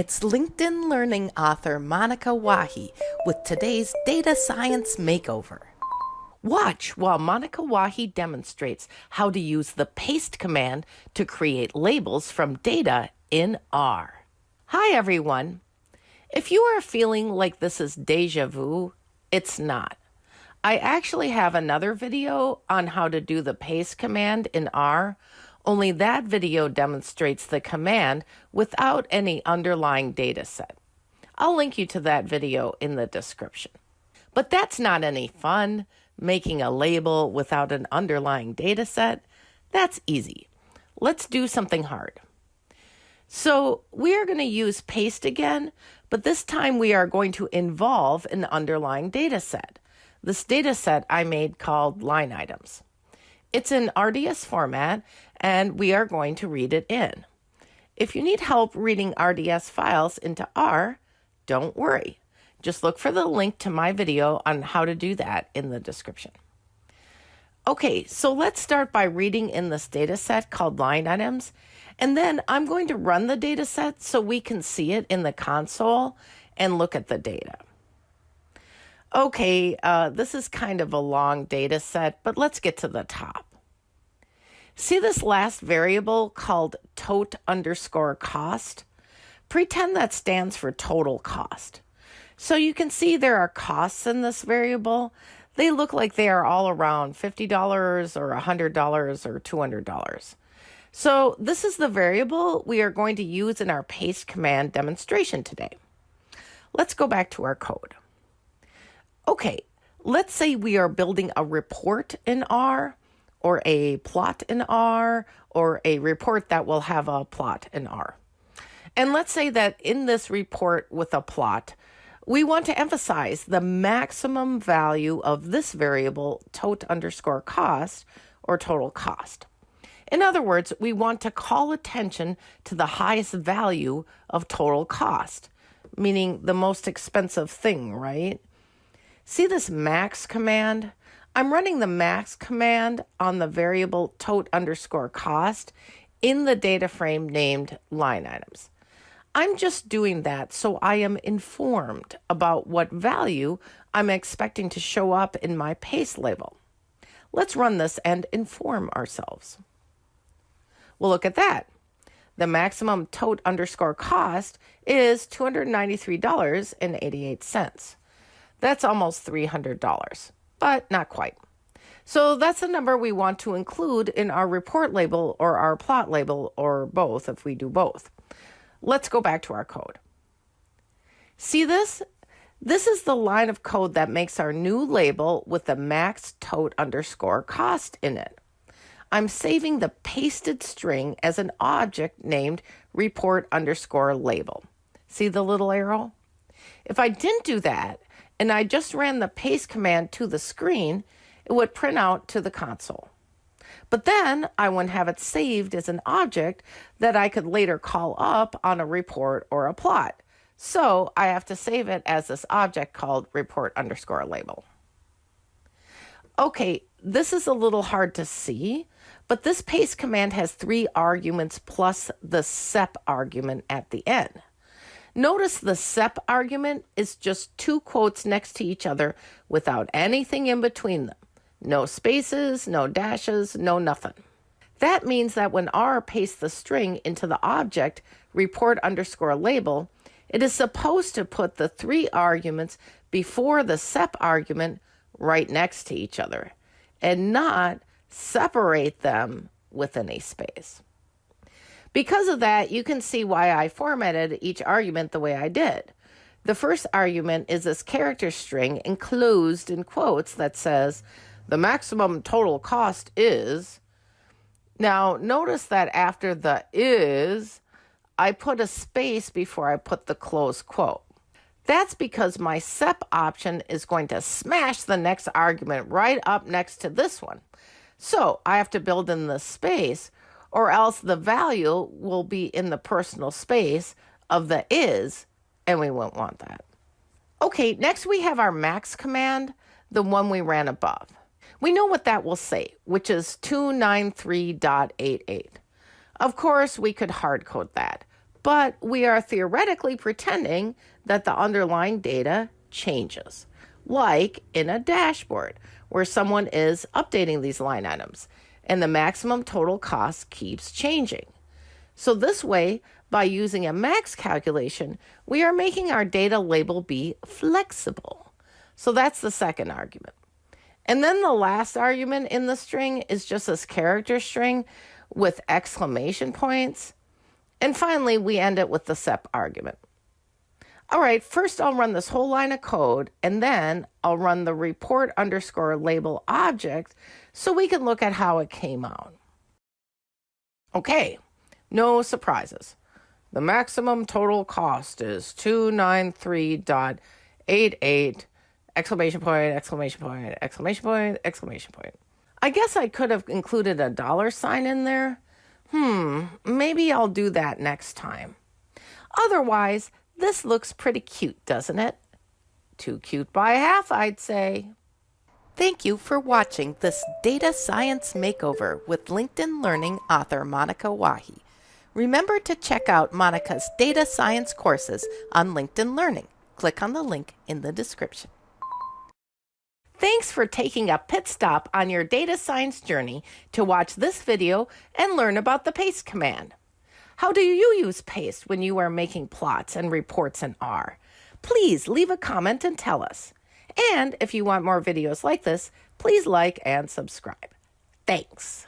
It's LinkedIn Learning author Monica Wahi with today's Data Science Makeover. Watch while Monica Wahi demonstrates how to use the paste command to create labels from data in R. Hi, everyone. If you are feeling like this is deja vu, it's not. I actually have another video on how to do the paste command in R only that video demonstrates the command without any underlying data set. I'll link you to that video in the description. But that's not any fun, making a label without an underlying data set. That's easy. Let's do something hard. So we are going to use paste again, but this time we are going to involve an underlying data set. This data set I made called line items. It's in RDS format, and we are going to read it in. If you need help reading RDS files into R, don't worry. Just look for the link to my video on how to do that in the description. Okay, so let's start by reading in this data set called line items. And then I'm going to run the data set so we can see it in the console and look at the data. Okay, uh, this is kind of a long data set, but let's get to the top. See this last variable called tote underscore cost? Pretend that stands for total cost. So you can see there are costs in this variable. They look like they are all around $50 or $100 or $200. So this is the variable we are going to use in our paste command demonstration today. Let's go back to our code. Okay, let's say we are building a report in R or a plot in R or a report that will have a plot in R. And let's say that in this report with a plot, we want to emphasize the maximum value of this variable tote underscore cost or total cost. In other words, we want to call attention to the highest value of total cost, meaning the most expensive thing, right? See this max command? I'm running the max command on the variable tote underscore cost in the data frame named line items. I'm just doing that so I am informed about what value I'm expecting to show up in my paste label. Let's run this and inform ourselves. Well, look at that. The maximum tote underscore cost is $293.88. That's almost $300, but not quite. So that's the number we want to include in our report label or our plot label or both if we do both. Let's go back to our code. See this? This is the line of code that makes our new label with the max tote underscore cost in it. I'm saving the pasted string as an object named report underscore label. See the little arrow? If I didn't do that, and I just ran the paste command to the screen, it would print out to the console. But then I wouldn't have it saved as an object that I could later call up on a report or a plot. So I have to save it as this object called report underscore label. Okay, this is a little hard to see, but this paste command has three arguments plus the sep argument at the end. Notice the sep argument is just two quotes next to each other without anything in between them. No spaces, no dashes, no nothing. That means that when R pastes the string into the object report underscore label, it is supposed to put the three arguments before the sep argument right next to each other and not separate them with any space. Because of that, you can see why I formatted each argument the way I did. The first argument is this character string enclosed in quotes that says, the maximum total cost is. Now, notice that after the is, I put a space before I put the close quote. That's because my SEP option is going to smash the next argument right up next to this one. So I have to build in the space or else the value will be in the personal space of the is, and we won't want that. Okay, next we have our max command, the one we ran above. We know what that will say, which is 293.88. Of course, we could hard code that, but we are theoretically pretending that the underlying data changes, like in a dashboard where someone is updating these line items and the maximum total cost keeps changing. So, this way, by using a max calculation, we are making our data label be flexible. So, that's the second argument. And then the last argument in the string is just this character string with exclamation points. And finally, we end it with the SEP argument. All right, first I'll run this whole line of code and then I'll run the report underscore label object so we can look at how it came out. Okay, no surprises. The maximum total cost is 293.88 exclamation point, exclamation point, exclamation point, exclamation point. I guess I could have included a dollar sign in there. Hmm, maybe I'll do that next time. Otherwise, this looks pretty cute, doesn't it? Too cute by half, I'd say. Thank you for watching this Data Science Makeover with LinkedIn Learning author Monica Wahi. Remember to check out Monica's data science courses on LinkedIn Learning. Click on the link in the description. Thanks for taking a pit stop on your data science journey to watch this video and learn about the paste command. How do you use paste when you are making plots and reports in R? Please leave a comment and tell us. And if you want more videos like this, please like and subscribe. Thanks.